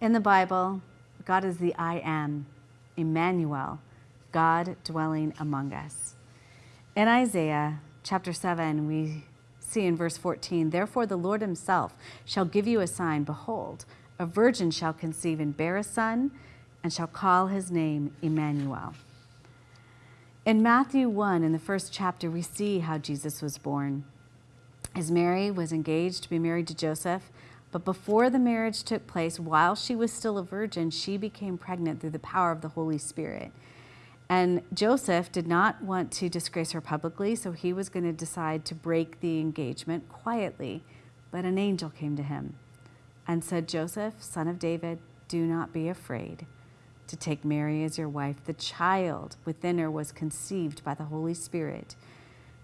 In the Bible, God is the I am, Emmanuel, God dwelling among us. In Isaiah chapter 7, we see in verse 14, Therefore the Lord himself shall give you a sign. Behold, a virgin shall conceive and bear a son, and shall call his name Emmanuel. In Matthew 1, in the first chapter, we see how Jesus was born. As Mary was engaged to be married to Joseph, but before the marriage took place, while she was still a virgin, she became pregnant through the power of the Holy Spirit. And Joseph did not want to disgrace her publicly, so he was going to decide to break the engagement quietly. But an angel came to him and said, Joseph, son of David, do not be afraid to take Mary as your wife. The child within her was conceived by the Holy Spirit,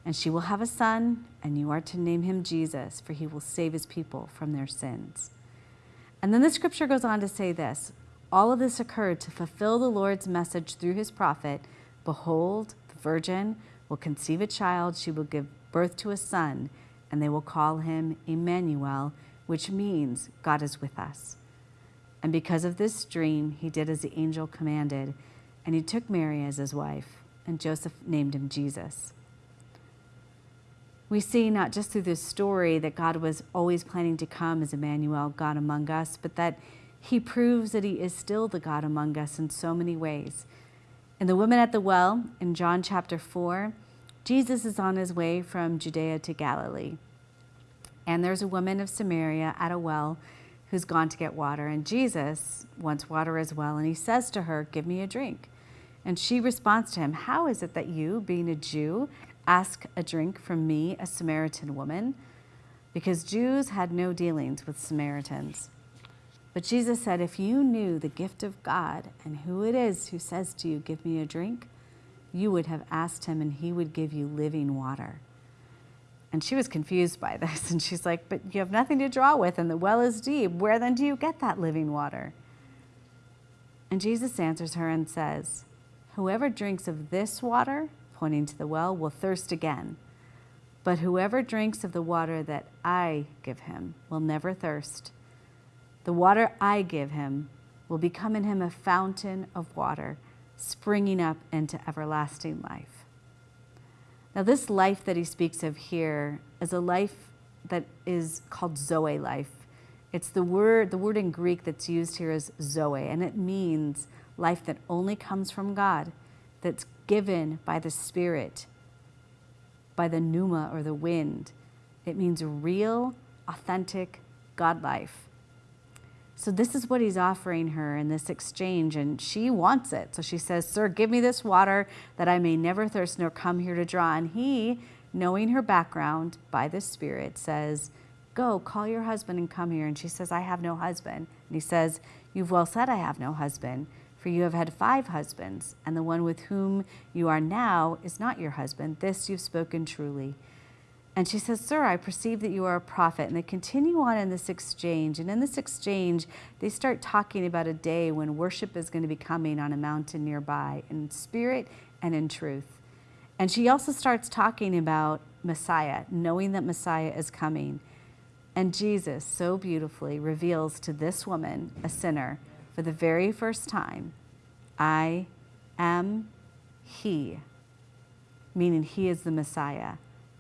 and she will have a son, and you are to name him Jesus, for he will save his people from their sins. And then the scripture goes on to say this all of this occurred to fulfill the Lord's message through his prophet Behold, the virgin will conceive a child, she will give birth to a son, and they will call him Emmanuel, which means God is with us. And because of this dream, he did as the angel commanded, and he took Mary as his wife, and Joseph named him Jesus. We see not just through this story that God was always planning to come as Emmanuel, God among us, but that he proves that he is still the God among us in so many ways. In the woman at the well, in John chapter 4, Jesus is on his way from Judea to Galilee. And there's a woman of Samaria at a well who's gone to get water. And Jesus wants water as well. And he says to her, Give me a drink. And she responds to him, How is it that you, being a Jew, ask a drink from me, a Samaritan woman? Because Jews had no dealings with Samaritans. But Jesus said, If you knew the gift of God and who it is who says to you, Give me a drink, you would have asked him and he would give you living water. And she was confused by this. And she's like, But you have nothing to draw with, and the well is deep. Where then do you get that living water? And Jesus answers her and says, Whoever drinks of this water, pointing to the well, will thirst again. But whoever drinks of the water that I give him will never thirst. The water I give him will become in him a fountain of water, springing up into everlasting life. Now, this life that he speaks of here is a life that is called Zoe life. It's the word, the word in Greek that's used here is Zoe, and it means life that only comes from God, that's given by the Spirit, by the pneuma or the wind. It means real, authentic God life. So this is what he's offering her in this exchange, and she wants it. So she says, Sir, give me this water that I may never thirst nor come here to draw. And he, knowing her background by the Spirit, says, Go, call your husband and come here. And she says, I have no husband. And he says, You've well said, I have no husband, for you have had five husbands, and the one with whom you are now is not your husband. This you've spoken truly. And she says, Sir, I perceive that you are a prophet. And they continue on in this exchange. And in this exchange, they start talking about a day when worship is going to be coming on a mountain nearby in spirit and in truth. And she also starts talking about Messiah, knowing that Messiah is coming. And Jesus so beautifully reveals to this woman, a sinner, for the very first time, I am He, meaning He is the Messiah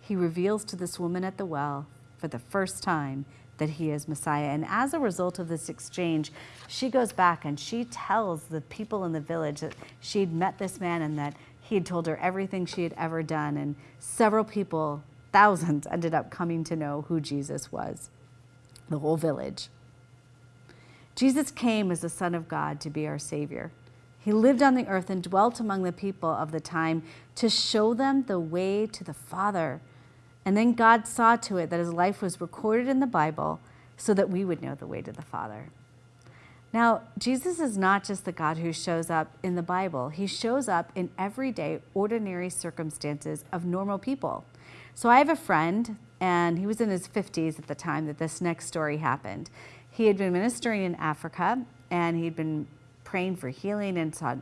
he reveals to this woman at the well for the first time that he is Messiah. And as a result of this exchange, she goes back and she tells the people in the village that she'd met this man and that he had told her everything she had ever done. And several people, thousands, ended up coming to know who Jesus was, the whole village. Jesus came as the Son of God to be our Savior. He lived on the earth and dwelt among the people of the time to show them the way to the Father and then God saw to it that his life was recorded in the Bible so that we would know the way to the Father. Now, Jesus is not just the God who shows up in the Bible, he shows up in everyday, ordinary circumstances of normal people. So I have a friend, and he was in his 50s at the time that this next story happened. He had been ministering in Africa, and he'd been praying for healing and saw